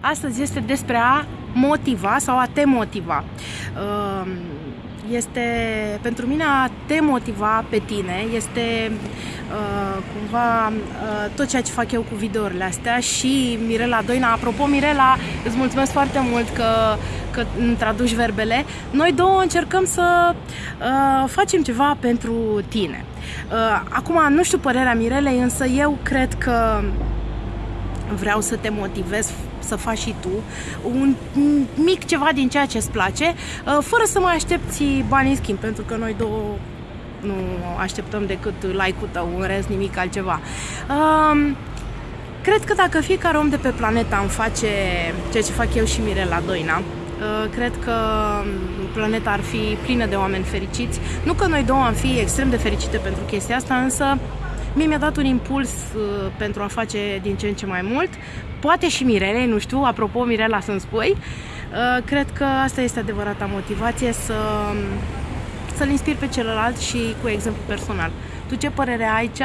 Astăzi este despre a motiva sau a te motiva. Uh, este pentru mine a te motiva pe tine, este uh, cumva uh, tot ceea ce fac eu cu videourile astea și Mirela Doina. Apropo, Mirela, îți mulțumesc foarte mult că, că îmi traduci verbele. Noi două încercăm să uh, facem ceva pentru tine. Uh, acum, nu știu părerea Mirelei, însă eu cred că vreau să te motivez să faci și tu un mic ceva din ceea ce îți place, uh, fără să mai aștepți bani în schimb, pentru că noi două nu așteptăm decât like-ul tău, în rest nimic altceva. Um, cred că dacă fiecare om de pe planetă am face ceea ce fac eu și Mirela Doina, uh, cred că planeta ar fi plină de oameni fericiți. Nu că noi două am fi extrem de fericite pentru chestia asta, însă Mie mi-a dat un impuls uh, pentru a face din ce în ce mai mult. Poate și Mirele, nu știu, apropo Mirela să-mi spui. Uh, cred că asta este adevărata motivație să, să-l inspir pe celălalt și cu exemplu personal. Tu ce părere ai? Ce